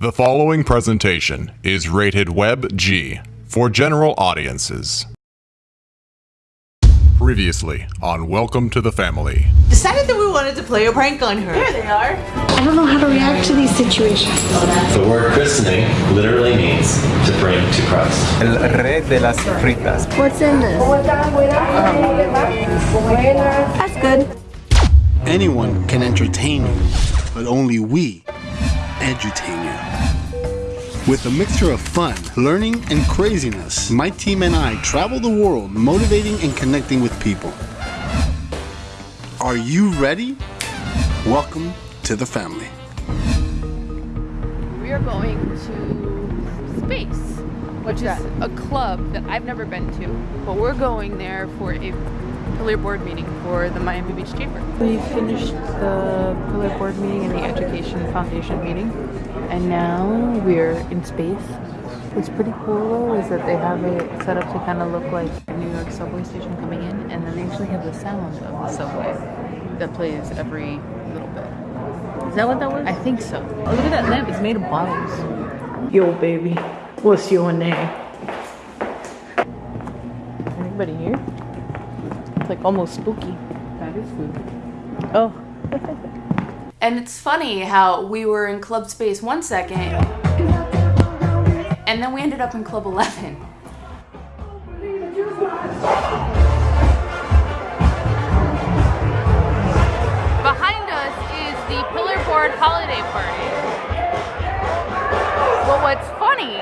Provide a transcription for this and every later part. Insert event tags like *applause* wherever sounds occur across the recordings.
The following presentation is rated Web G for general audiences. Previously on Welcome to the Family. Decided that we wanted to play a prank on her. There they are. I don't know how to react to these situations. The word christening literally means to bring to Christ. El rey de las fritas. What's in this? That's good. Anyone can entertain you, but only we edutain you. With a mixture of fun, learning, and craziness, my team and I travel the world motivating and connecting with people. Are you ready? Welcome to the family. We are going to Space, which is a club that I've never been to, but we're going there for a pillar board meeting for the Miami Beach Chamber. We finished the pillar board meeting and the Education Foundation meeting, and now we're in space. What's pretty cool though is that they have it set up to kind of look like a New York subway station coming in, and then they actually have the sound of the subway that plays every little bit. Is that what that was? I think so. Oh, look at that lamp. It's made of bottles. Yo, baby. What's your name? Anybody here? It's like almost spooky. That is spooky. Oh. *laughs* and it's funny how we were in Club Space one second, and then we ended up in Club 11. Behind us is the Pillar Board Holiday Party. Well, what's funny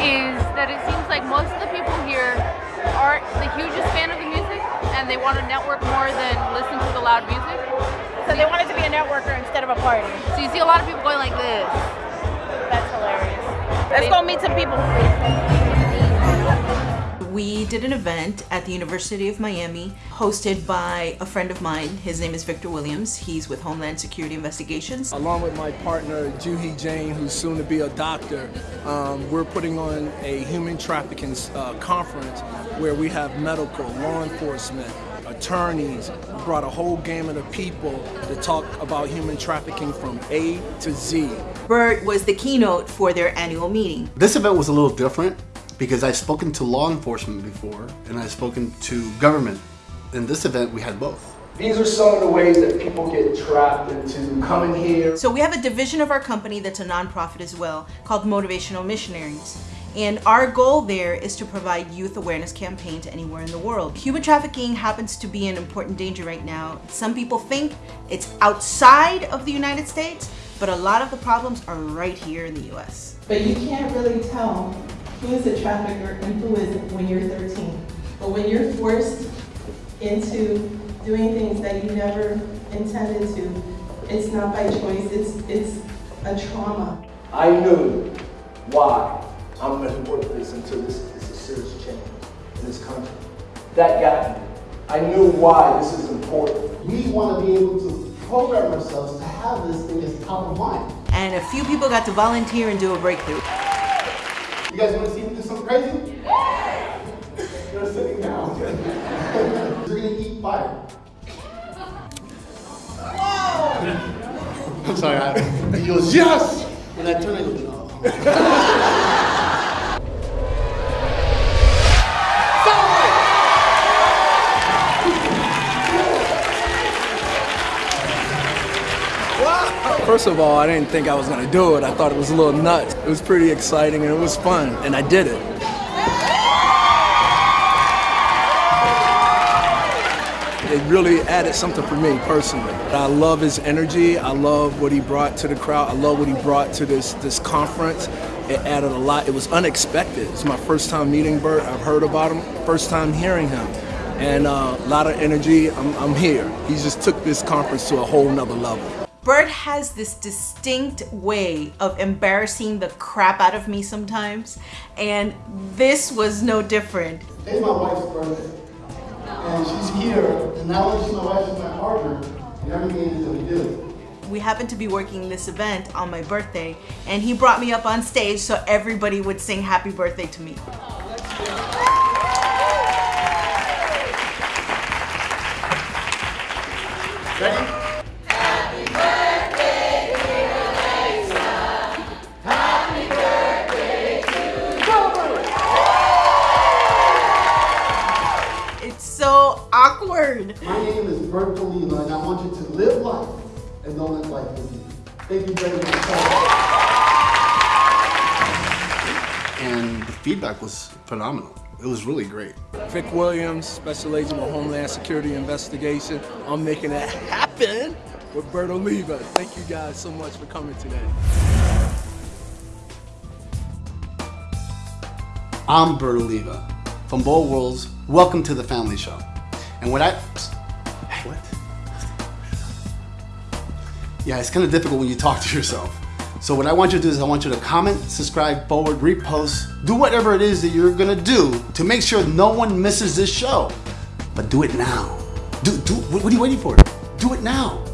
is that it seems like most of the people here aren't the hugest fan of the music and they want to network more than listen to the loud music. So they wanted to be a networker instead of a party. So you see a lot of people going like this. That's hilarious. Let's go meet some people. We did an event at the University of Miami hosted by a friend of mine. His name is Victor Williams. He's with Homeland Security Investigations. Along with my partner, Juhi Jane, who's soon to be a doctor, um, we're putting on a human trafficking uh, conference where we have medical, law enforcement, attorneys, we brought a whole gamut of people to talk about human trafficking from A to Z. Bert was the keynote for their annual meeting. This event was a little different because I've spoken to law enforcement before and I've spoken to government. In this event, we had both. These are some of the ways that people get trapped into coming here. So we have a division of our company that's a nonprofit as well called Motivational Missionaries. And our goal there is to provide youth awareness campaigns anywhere in the world. Human trafficking happens to be an important danger right now. Some people think it's outside of the United States, but a lot of the problems are right here in the US. But you can't really tell who is a trafficker and who isn't when you're 13. But when you're forced into doing things that you never intended to, it's not by choice, it's, it's a trauma. I knew why I'm going to work this until this is a serious change in this country. That got me. I knew why this is important. We want to be able to program ourselves to have this thing as top of mind. And a few people got to volunteer and do a breakthrough. You guys want to see me do something crazy? You're sitting down. *laughs* You're gonna eat fire. *laughs* I'm sorry. I, *laughs* he goes yes, and I turn and go no. First of all, I didn't think I was going to do it. I thought it was a little nuts. It was pretty exciting and it was fun, and I did it. It really added something for me personally. I love his energy. I love what he brought to the crowd. I love what he brought to this, this conference. It added a lot. It was unexpected. It's my first time meeting Bert. I've heard about him, first time hearing him. And uh, a lot of energy. I'm, I'm here. He just took this conference to a whole nother level. Bert has this distinct way of embarrassing the crap out of me sometimes, and this was no different. Today's my wife's birthday, and she's here, and now that she's my wife, she's my partner, and everything that we do. We happened to be working this event on my birthday, and he brought me up on stage so everybody would sing happy birthday to me. Ready? so awkward. My name is Bert Oliva, and I want you to live life and don't let life live you. Thank you very much. And the feedback was phenomenal. It was really great. Vic Williams, Special Agent of Homeland Security Investigation. I'm making it happen with Bert Oliva. Thank you guys so much for coming today. I'm Bert Oliva from Bold Worlds. Welcome to the Family Show. And what I... What? Yeah, it's kind of difficult when you talk to yourself. So what I want you to do is I want you to comment, subscribe, forward, repost, do whatever it is that you're gonna do to make sure no one misses this show. But do it now. Do, do, what are you waiting for? Do it now.